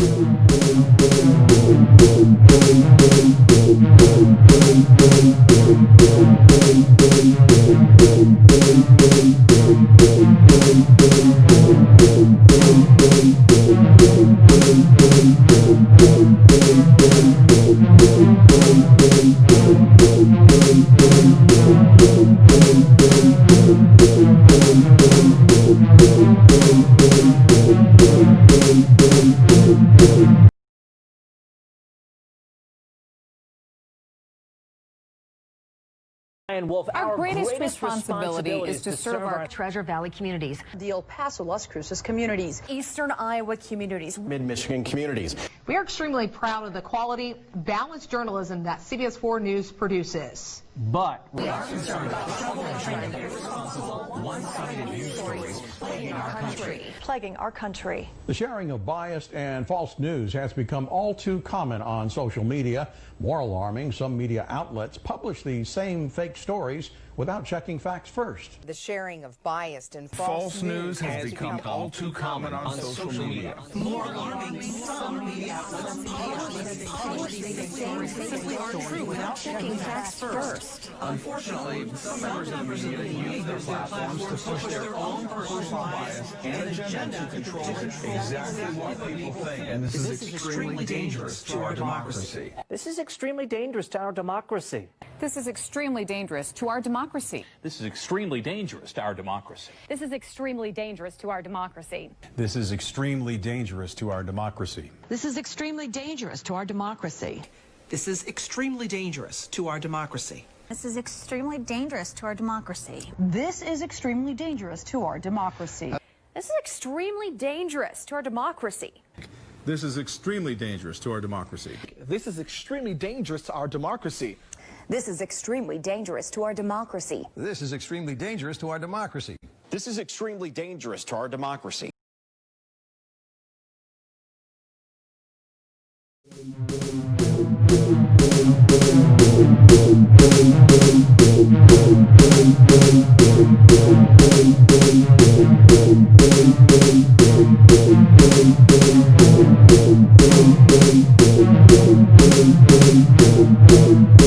Boom, boom, boom. Ryan Wolf, Our, our greatest, greatest responsibility, is to serve our Treasure Valley communities, the El Paso Las Cruces communities, Eastern Iowa communities. mid-Michigan communities. We are extremely proud of the quality, balanced journalism that CBS 4 News produces. But We are concerned about the trouble and trend of irresponsible, one-sided news stories plaguing our country. plaguing our country. The sharing of biased and false news has become all too common on social media. More alarming, some media outlets publish these same fake stories without checking facts first. The sharing of biased and false, False news has become all too common on social media. More alarming, some media outlets publish, publish fake stories simply aren't true without checking facts first. Unfortunately, some members of the media use their platforms to push their own personal bias and agenda to control exactly what people think. And this, is extremely dangerous to our democracy. this is extremely dangerous to our democracy. This is extremely dangerous to our democracy. This is extremely dangerous to our democracy. This is extremely dangerous to our democracy. This is extremely dangerous to our democracy. This is extremely dangerous to our democracy. This is extremely dangerous to our democracy. This is extremely dangerous to our democracy. This is extremely dangerous to our democracy. This is extremely dangerous to our democracy. This is extremely dangerous to our democracy. This is extremely dangerous to our democracy. This is extremely dangerous to our democracy. This is extremely dangerous to our democracy. This is extremely dangerous to our democracy. Boom, boom, boom, boom, boom, boom, boom, boom, boom.